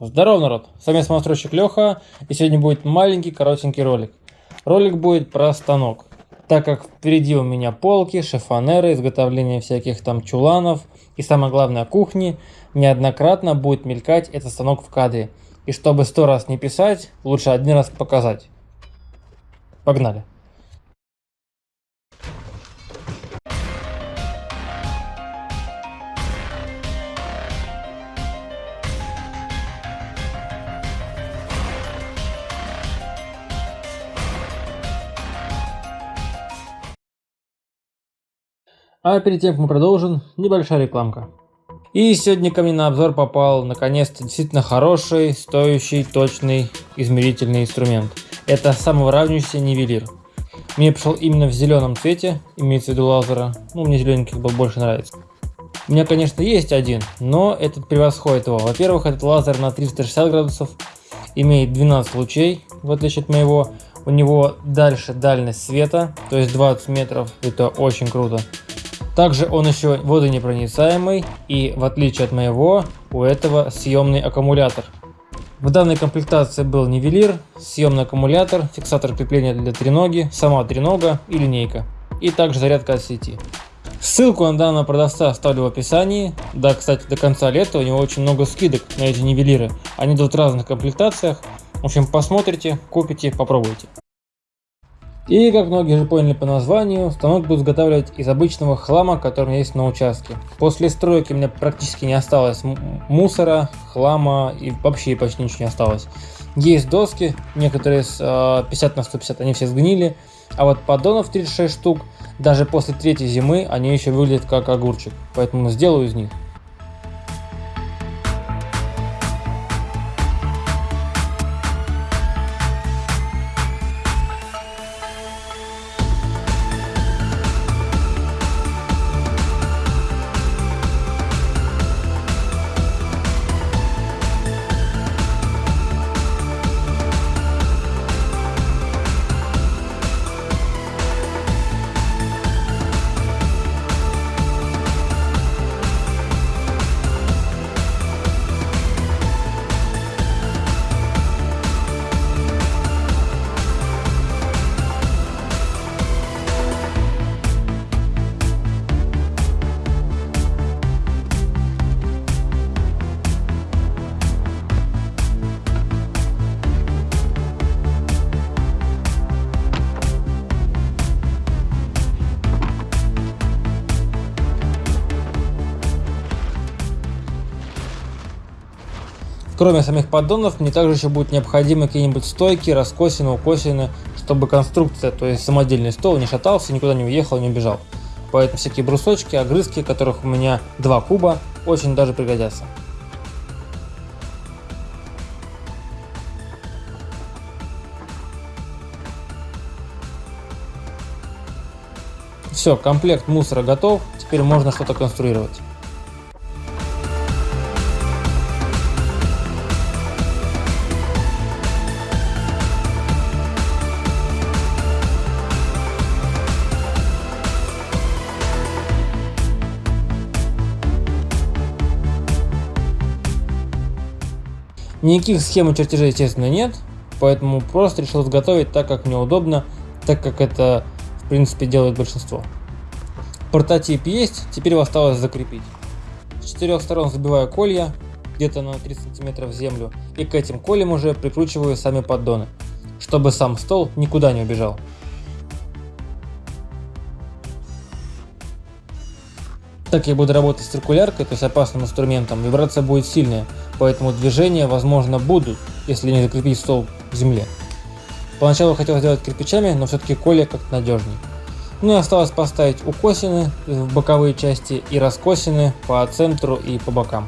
Здорово, народ! С вами самостройщик Леха, и сегодня будет маленький коротенький ролик. Ролик будет про станок, так как впереди у меня полки, шифонеры, изготовление всяких там чуланов и самое главное кухни, неоднократно будет мелькать этот станок в кадре. И чтобы сто раз не писать, лучше один раз показать. Погнали! А перед тем, как мы продолжим, небольшая рекламка. И сегодня ко мне на обзор попал наконец-то действительно хороший, стоящий, точный измерительный инструмент. Это самовыравнивающийся нивелир. Мне пришел именно в зеленом цвете, имеется в виду лазера. Ну, мне зелененький был больше нравится. У меня, конечно, есть один, но этот превосходит его. Во-первых, этот лазер на 360 градусов имеет 12 лучей, в отличие от моего. У него дальше дальность света, то есть 20 метров, это очень круто. Также он еще водонепроницаемый и в отличие от моего, у этого съемный аккумулятор. В данной комплектации был нивелир, съемный аккумулятор, фиксатор крепления для треноги, сама тренога и линейка. И также зарядка от сети. Ссылку на данного продавца оставлю в описании. Да, кстати, до конца лета у него очень много скидок на эти нивелиры. Они идут в разных комплектациях. В общем, посмотрите, купите, попробуйте. И, как многие уже поняли по названию, станок будет изготавливать из обычного хлама, который есть на участке. После стройки у меня практически не осталось мусора, хлама и вообще почти ничего не осталось. Есть доски, некоторые с 50 на 150, они все сгнили, а вот поддонов 36 штук, даже после третьей зимы они еще выглядят как огурчик, поэтому сделаю из них. Кроме самих поддонов, мне также еще будут необходимы какие-нибудь стойки, раскосины, укосины, чтобы конструкция, то есть самодельный стол не шатался, никуда не уехал, не убежал. Поэтому всякие брусочки, огрызки, которых у меня два куба, очень даже пригодятся. Все, комплект мусора готов, теперь можно что-то конструировать. Никаких схем и чертежей, естественно, нет, поэтому просто решил изготовить так, как мне удобно, так как это, в принципе, делает большинство. Прототип есть, теперь его осталось закрепить. С четырех сторон забиваю колья, где-то на 3 см в землю, и к этим колям уже прикручиваю сами поддоны, чтобы сам стол никуда не убежал. Так я буду работать с циркуляркой, то есть опасным инструментом, вибрация будет сильная, поэтому движения возможно будут, если не закрепить стол к земле. Поначалу хотел сделать кирпичами, но все-таки коле как надежней. Ну и осталось поставить укосины в боковые части и раскосины по центру и по бокам.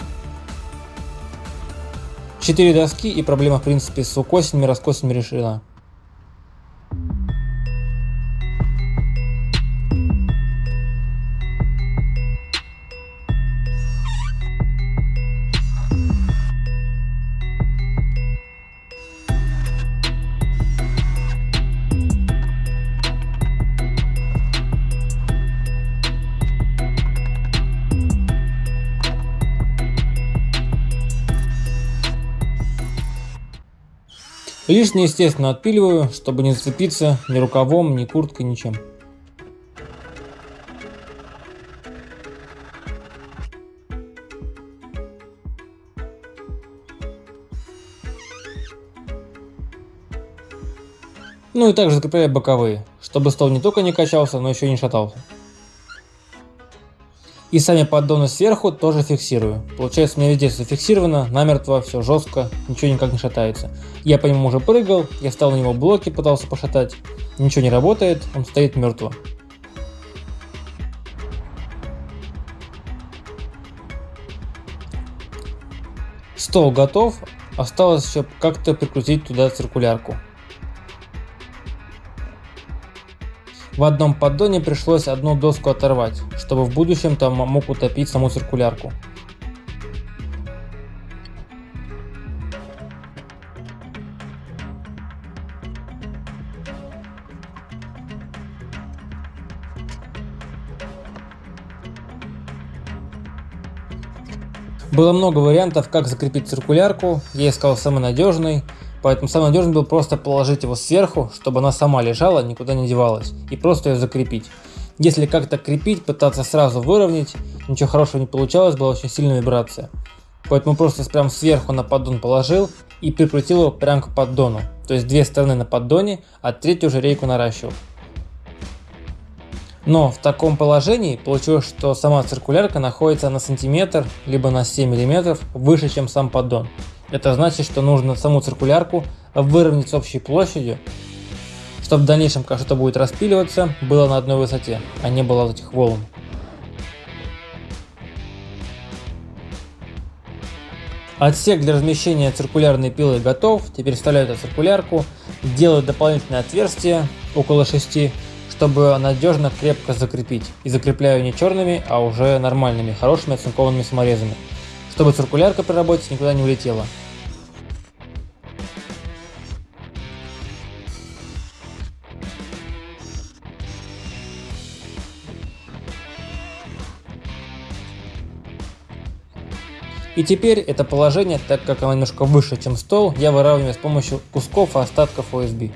4 доски и проблема в принципе с укосинами, раскосинами решена. Лишнее, естественно, отпиливаю, чтобы не зацепиться ни рукавом, ни курткой, ничем. Ну и также закрепляю боковые, чтобы стол не только не качался, но еще и не шатался. И сами поддоны сверху тоже фиксирую. Получается у меня везде зафиксировано, намертво, все жестко, ничего никак не шатается. Я по нему уже прыгал, я стал на него блоки, пытался пошатать. Ничего не работает, он стоит мертво. Стол готов, осталось еще как-то прикрутить туда циркулярку. В одном поддоне пришлось одну доску оторвать, чтобы в будущем там мог утопить саму циркулярку. Было много вариантов, как закрепить циркулярку, я искал самый надежный, Поэтому самый надежный был просто положить его сверху, чтобы она сама лежала, никуда не девалась, и просто ее закрепить. Если как-то крепить, пытаться сразу выровнять, ничего хорошего не получалось, была очень сильная вибрация. Поэтому просто прям сверху на поддон положил и прикрутил его прям к поддону. То есть две стороны на поддоне, а третью уже рейку наращивал. Но в таком положении получилось, что сама циркулярка находится на сантиметр, либо на 7 миллиметров выше, чем сам поддон. Это значит, что нужно саму циркулярку выровнять с общей площадью, чтобы в дальнейшем, когда что-то будет распиливаться, было на одной высоте, а не было вот этих волн. Отсек для размещения циркулярной пилы готов. Теперь вставляю эту циркулярку, делаю дополнительное отверстие около 6, чтобы надежно крепко закрепить. И закрепляю не черными, а уже нормальными, хорошими оцинкованными саморезами, чтобы циркулярка при работе никуда не улетела. И теперь это положение, так как оно немножко выше, чем стол, я выравниваю с помощью кусков и остатков OSB.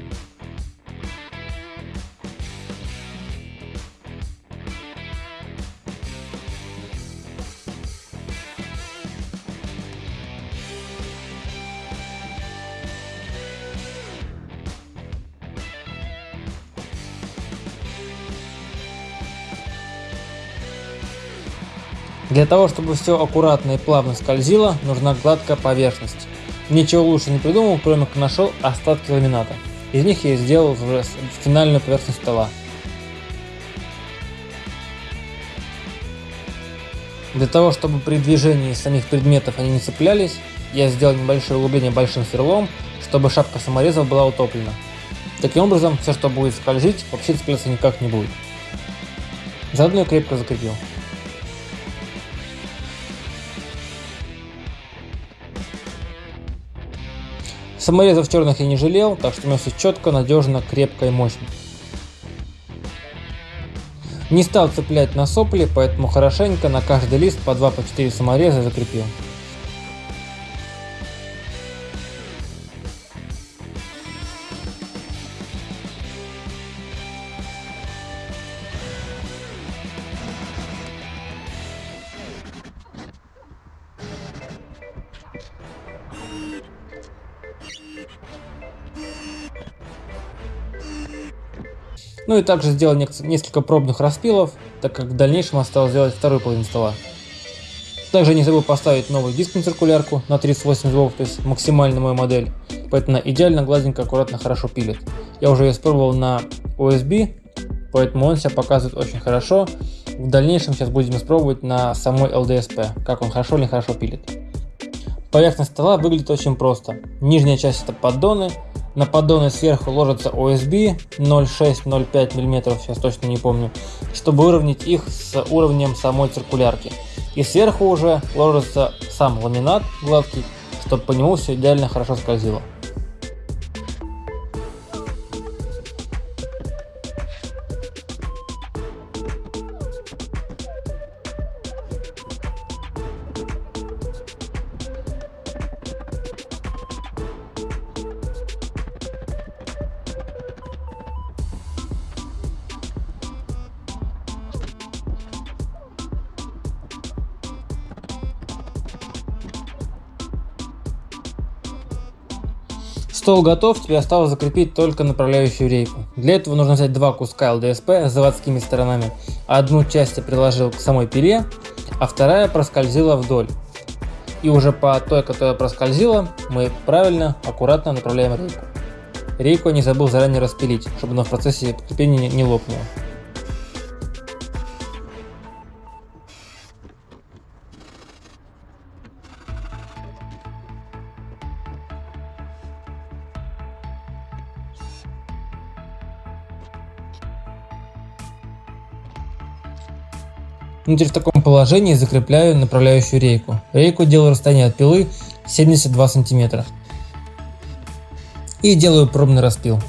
Для того, чтобы все аккуратно и плавно скользило, нужна гладкая поверхность. Ничего лучше не придумал, кроме как нашел остатки ламината. Из них я сделал уже финальную поверхность стола. Для того, чтобы при движении самих предметов они не цеплялись, я сделал небольшое углубление большим сверлом, чтобы шапка саморезов была утоплена. Таким образом, все, что будет скользить, вообще цепляться никак не будет. Заодно я крепко закрепил. Саморезов черных я не жалел, так что у четко, надежно, крепко и мощно. Не стал цеплять на сопли, поэтому хорошенько на каждый лист по 2-4 по самореза закрепил. Ну и также сделал несколько пробных распилов, так как в дальнейшем осталось сделать вторую половину стола. Также не забыл поставить новую диск на циркулярку на 38 узлов, то есть максимальная моя модель. Поэтому идеально, гладенько, аккуратно, хорошо пилит. Я уже ее испробовал на OSB, поэтому он себя показывает очень хорошо. В дальнейшем сейчас будем испробовать на самой LDSP, как он хорошо или хорошо пилит. Поверхность стола выглядит очень просто. Нижняя часть это поддоны, на поддоны сверху ложится OSB 0,6-0,5 мм, сейчас точно не помню, чтобы выровнять их с уровнем самой циркулярки. И сверху уже ложится сам ламинат гладкий, чтобы по нему все идеально хорошо скользило. Стол готов, тебе осталось закрепить только направляющую рейку. Для этого нужно взять два куска ЛДСП с заводскими сторонами. Одну часть я приложил к самой пиле, а вторая проскользила вдоль. И уже по той, которая проскользила, мы правильно, аккуратно направляем рейку. Рейку я не забыл заранее распилить, чтобы она в процессе подкрепления не лопнула. Ну, теперь в таком положении закрепляю направляющую рейку. Рейку делаю расстояние от пилы 72 сантиметра. И делаю пробный распил.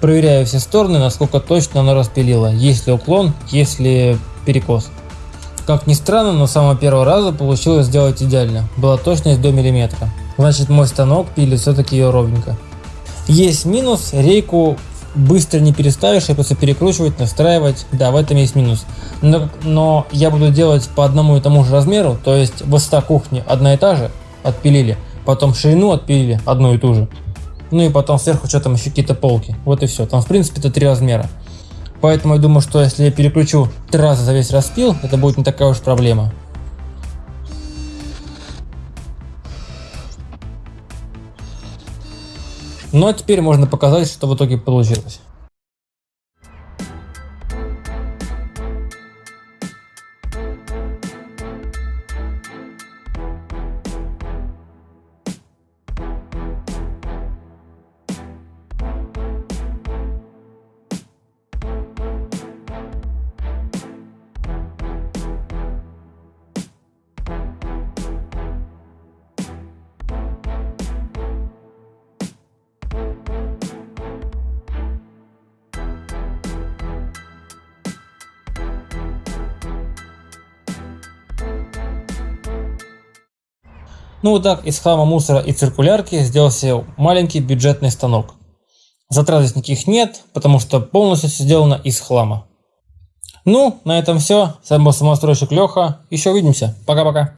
Проверяю все стороны, насколько точно оно распилило, есть ли уклон, есть ли перекос. Как ни странно, но с самого первого раза получилось сделать идеально, была точность до миллиметра. Значит мой станок пилит все-таки ее ровненько. Есть минус, рейку быстро не переставишь, и просто перекручивать, настраивать, да, в этом есть минус. Но, но я буду делать по одному и тому же размеру, то есть высота кухни одна и та же, отпилили, потом ширину отпилили одну и ту же. Ну и потом сверху что там еще какие-то полки. Вот и все. Там в принципе это три размера. Поэтому я думаю, что если я переключу три раза за весь распил, это будет не такая уж проблема. Ну а теперь можно показать, что в итоге получилось. Ну вот так из хлама мусора и циркулярки сделал себе маленький бюджетный станок. Затрат здесь никаких нет, потому что полностью все сделано из хлама. Ну, на этом все. С вами был самостройщик Леха. Еще увидимся. Пока-пока.